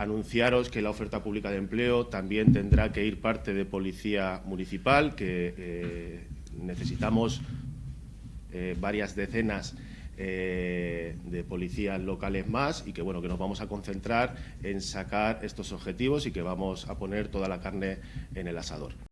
anunciaros que la oferta pública de empleo también tendrá que ir parte de policía municipal, que eh, necesitamos eh, varias decenas eh, de policías locales más y que bueno que nos vamos a concentrar en sacar estos objetivos y que vamos a poner toda la carne en el asador.